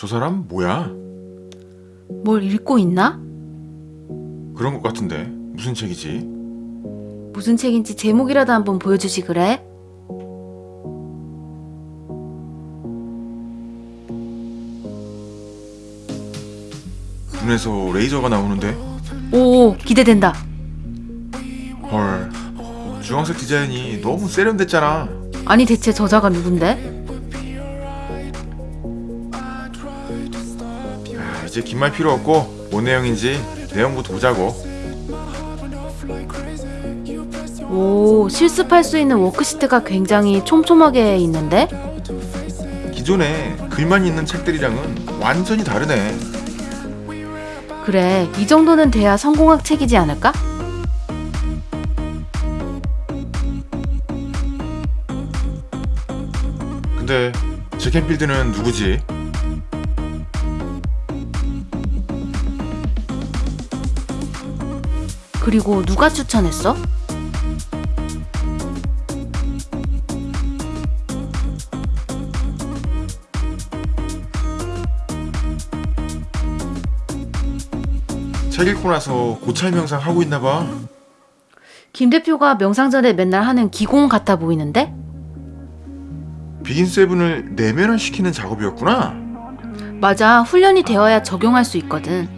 저 사람 뭐야? 뭘 읽고 있나? 그런 것 같은데 무슨 책이지? 무슨 책인지 제목이라도 한번 보여주지 그래? 눈에서 레이저가 나오는데 오 기대된다. 헐 주황색 디자인이 너무 세련됐잖아 아니 대체 저자가 누군데? 이제 긴 말 필요 없고 뭔 내용인지 내용부터 보자고 오 실습할 수 있는 워크시트가 굉장히 촘촘하게 있는데? 기존에 글만 있는 책들이랑은 완전히 다르네 그래 이 정도는 돼야 성공학 책이지 않을까? 근데 제켄필드는 누구지? 그리고 누가 추천했어? 책 읽고 나서 고찰 명상 하고 있나 봐 김 대표가 명상 전에 맨날 하는 기공 같아 보이는데? 비긴 세븐을 내면화시키는 작업이었구나 맞아 훈련이 되어야 적용할 수 있거든.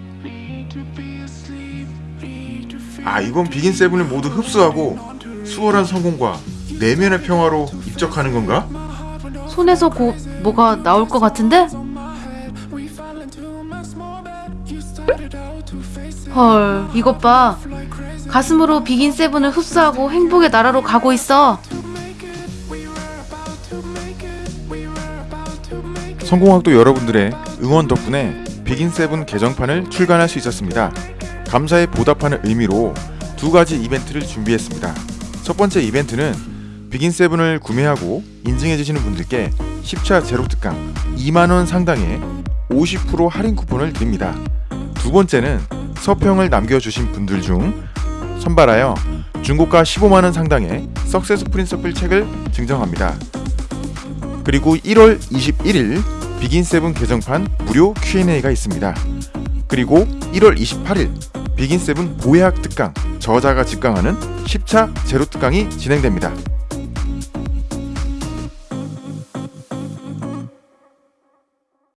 아 이건 비긴 세븐을 모두 흡수하고 수월한 성공과 내면의 평화로 입적하는 건가? 손에서 곧 뭐가 나올 것 같은데? 헐, 이것 봐. 가슴으로 비긴 세븐을 흡수하고 행복의 나라로 가고 있어. 성공학도 여러분들의 응원 덕분에 Begin Seven 개정판을 출간할 수 있었습니다. 감사에 보답하는 의미로 두 가지 이벤트를 준비했습니다. 첫 번째 이벤트는 Begin Seven을 구매하고 인증해 주시는 분들께 10차 제로 특강 2만 원 상당의 50% 할인 쿠폰을 드립니다. 두 번째는 서평을 남겨주신 분들 중 선발하여 중고가 15만 원 상당의 Success Principle 책을 증정합니다. 그리고 1월 21일 Begin Seven 개정판 무료 Q&A가 있습니다. 그리고 1월 28일 Begin Seven 보약 특강 저자가 직강하는 10차 제로 특강이 진행됩니다.